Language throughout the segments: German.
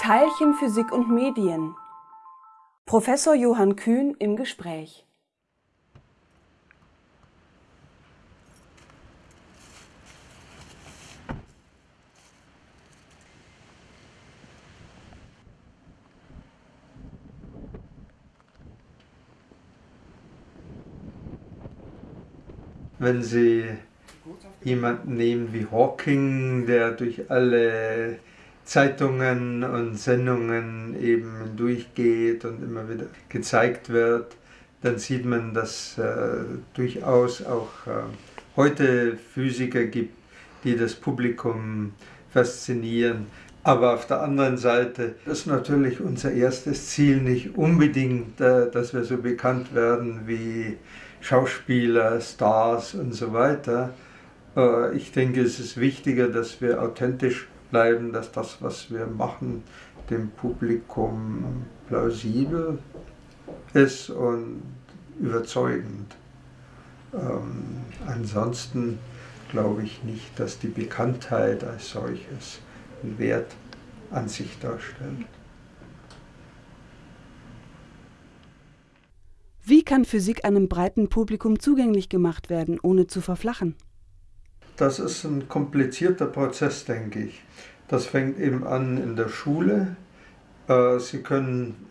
Teilchenphysik und Medien. Professor Johann Kühn im Gespräch. Wenn Sie jemanden nehmen wie Hawking, der durch alle Zeitungen und Sendungen eben durchgeht und immer wieder gezeigt wird, dann sieht man, dass äh, durchaus auch äh, heute Physiker gibt, die das Publikum faszinieren. Aber auf der anderen Seite ist natürlich unser erstes Ziel nicht unbedingt, äh, dass wir so bekannt werden wie Schauspieler, Stars und so weiter. Äh, ich denke, es ist wichtiger, dass wir authentisch bleiben, dass das, was wir machen, dem Publikum plausibel ist und überzeugend. Ähm, ansonsten glaube ich nicht, dass die Bekanntheit als solches einen Wert an sich darstellt. Wie kann Physik einem breiten Publikum zugänglich gemacht werden, ohne zu verflachen? Das ist ein komplizierter Prozess, denke ich. Das fängt eben an in der Schule. Äh, Sie können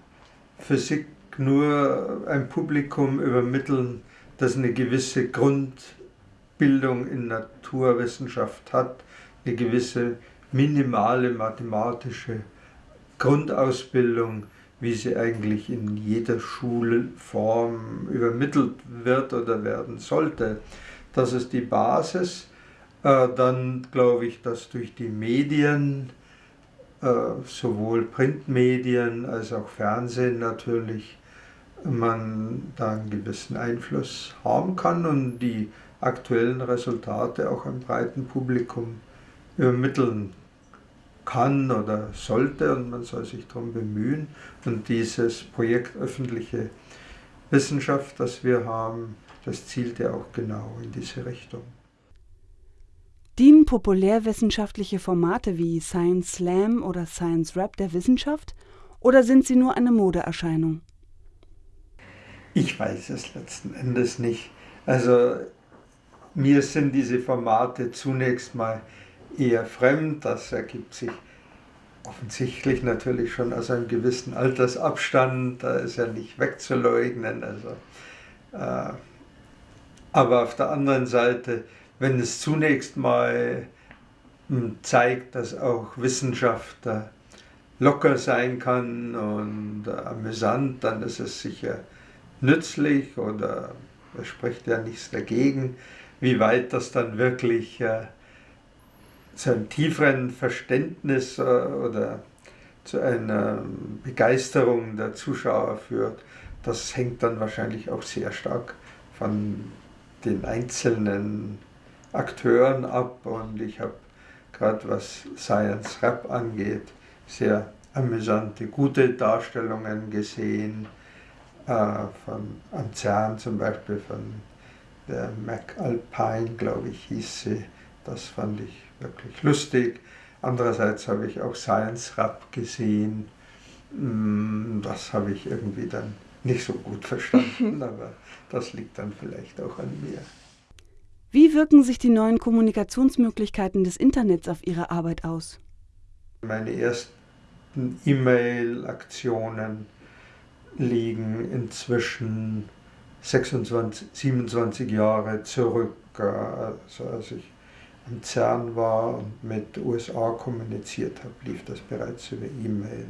Physik nur einem Publikum übermitteln, das eine gewisse Grundbildung in Naturwissenschaft hat, eine gewisse minimale mathematische Grundausbildung, wie sie eigentlich in jeder Schulform übermittelt wird oder werden sollte. Das ist die Basis. Äh, dann glaube ich, dass durch die Medien, äh, sowohl Printmedien als auch Fernsehen natürlich, man da einen gewissen Einfluss haben kann und die aktuellen Resultate auch einem breiten Publikum übermitteln kann oder sollte und man soll sich darum bemühen. Und dieses Projekt öffentliche Wissenschaft, das wir haben, das zielt ja auch genau in diese Richtung. Dienen populärwissenschaftliche Formate wie Science Slam oder Science Rap der Wissenschaft oder sind sie nur eine Modeerscheinung? Ich weiß es letzten Endes nicht. Also mir sind diese Formate zunächst mal eher fremd. Das ergibt sich offensichtlich natürlich schon aus einem gewissen Altersabstand. Da ist ja nicht wegzuleugnen. Also, äh, aber auf der anderen Seite wenn es zunächst mal hm, zeigt, dass auch Wissenschaft locker sein kann und amüsant, dann ist es sicher nützlich oder es spricht ja nichts dagegen. Wie weit das dann wirklich äh, zu einem tieferen Verständnis äh, oder zu einer Begeisterung der Zuschauer führt, das hängt dann wahrscheinlich auch sehr stark von den einzelnen Akteuren ab und ich habe gerade was Science Rap angeht, sehr amüsante, gute Darstellungen gesehen, äh, von Anzern zum Beispiel, von der Mac Alpine, glaube ich, hieß sie. Das fand ich wirklich lustig. Andererseits habe ich auch Science Rap gesehen. Mm, das habe ich irgendwie dann nicht so gut verstanden, aber das liegt dann vielleicht auch an mir. Wie wirken sich die neuen Kommunikationsmöglichkeiten des Internets auf Ihre Arbeit aus? Meine ersten E-Mail-Aktionen liegen inzwischen 26, 27 Jahre zurück, also als ich am CERN war und mit USA kommuniziert habe, lief das bereits über E-Mail.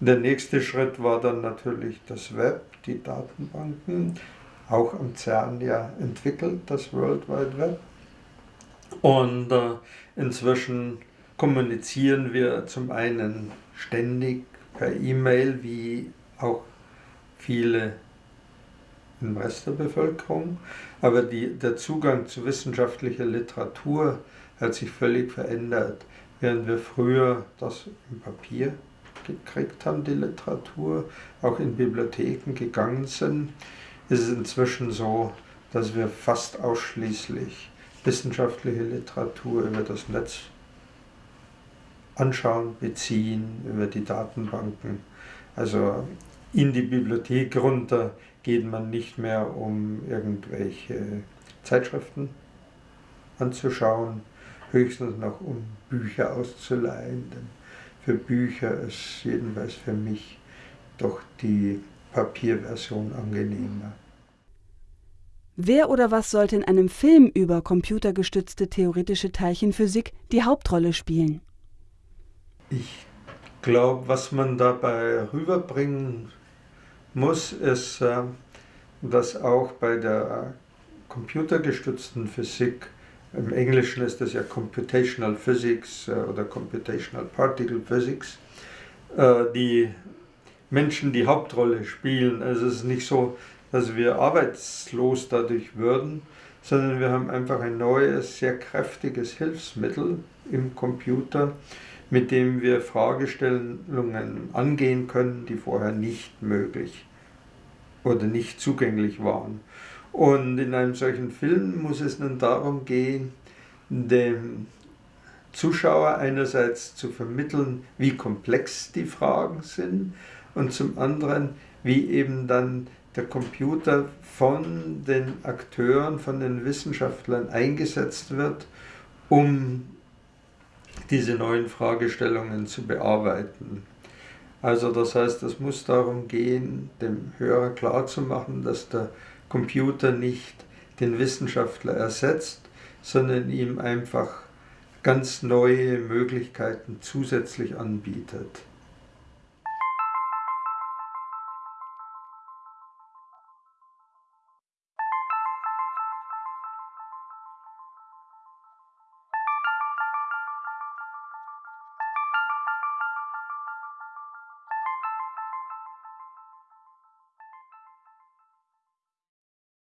Der nächste Schritt war dann natürlich das Web, die Datenbanken auch am CERN ja entwickelt, das World Wide Web. Und äh, inzwischen kommunizieren wir zum einen ständig per E-Mail, wie auch viele im Rest der Bevölkerung, aber die, der Zugang zu wissenschaftlicher Literatur hat sich völlig verändert. Während wir früher das im Papier gekriegt haben, die Literatur, auch in Bibliotheken gegangen sind, ist es inzwischen so, dass wir fast ausschließlich wissenschaftliche Literatur über das Netz anschauen, beziehen über die Datenbanken. Also in die Bibliothek runter geht man nicht mehr, um irgendwelche Zeitschriften anzuschauen, höchstens noch um Bücher auszuleihen. Denn für Bücher ist jedenfalls für mich doch die Papierversion angenehmer. Wer oder was sollte in einem Film über computergestützte theoretische Teilchenphysik die Hauptrolle spielen? Ich glaube, was man dabei rüberbringen muss, ist, äh, dass auch bei der computergestützten Physik, im Englischen ist das ja Computational Physics äh, oder Computational Particle Physics, äh, die Menschen die Hauptrolle spielen. Also es ist nicht so, dass wir arbeitslos dadurch würden, sondern wir haben einfach ein neues, sehr kräftiges Hilfsmittel im Computer, mit dem wir Fragestellungen angehen können, die vorher nicht möglich oder nicht zugänglich waren. Und in einem solchen Film muss es nun darum gehen, dem Zuschauer einerseits zu vermitteln, wie komplex die Fragen sind und zum anderen, wie eben dann der Computer von den Akteuren, von den Wissenschaftlern eingesetzt wird, um diese neuen Fragestellungen zu bearbeiten. Also das heißt, es muss darum gehen, dem Hörer klarzumachen, dass der Computer nicht den Wissenschaftler ersetzt, sondern ihm einfach ganz neue Möglichkeiten zusätzlich anbietet.